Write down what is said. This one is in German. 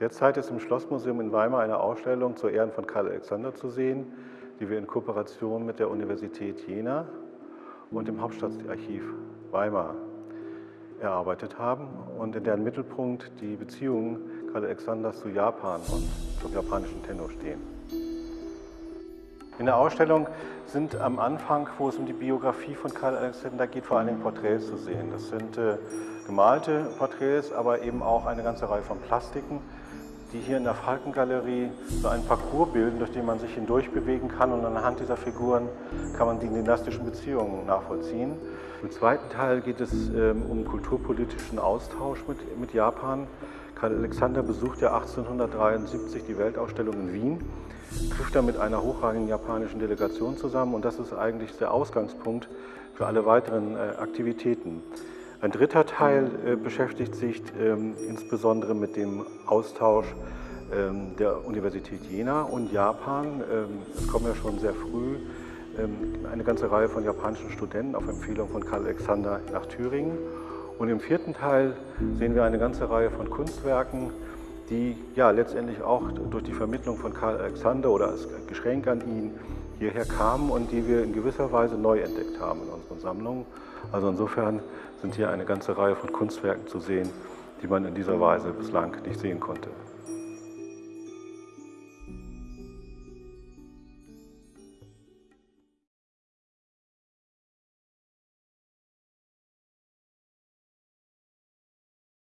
Derzeit ist im Schlossmuseum in Weimar eine Ausstellung zu Ehren von Karl Alexander zu sehen, die wir in Kooperation mit der Universität Jena und dem Hauptstadtarchiv Weimar erarbeitet haben und in deren Mittelpunkt die Beziehungen Karl Alexanders zu Japan und zum japanischen Tenno stehen. In der Ausstellung sind am Anfang, wo es um die Biografie von Karl Alexander geht, vor allem Porträts zu sehen. Das sind äh, gemalte Porträts, aber eben auch eine ganze Reihe von Plastiken, die hier in der Falkengalerie so einen Parcours bilden, durch den man sich hindurch bewegen kann und anhand dieser Figuren kann man die dynastischen Beziehungen nachvollziehen. Im zweiten Teil geht es ähm, um kulturpolitischen Austausch mit, mit Japan. Karl Alexander besucht ja 1873 die Weltausstellung in Wien, trifft da mit einer hochrangigen japanischen Delegation zusammen und das ist eigentlich der Ausgangspunkt für alle weiteren äh, Aktivitäten. Ein dritter Teil äh, beschäftigt sich ähm, insbesondere mit dem Austausch ähm, der Universität Jena und Japan. Ähm, es kommen ja schon sehr früh eine ganze Reihe von japanischen Studenten auf Empfehlung von Karl Alexander nach Thüringen. Und im vierten Teil sehen wir eine ganze Reihe von Kunstwerken, die ja letztendlich auch durch die Vermittlung von Karl Alexander oder als Geschenk an ihn hierher kamen und die wir in gewisser Weise neu entdeckt haben in unseren Sammlungen. Also insofern sind hier eine ganze Reihe von Kunstwerken zu sehen, die man in dieser Weise bislang nicht sehen konnte.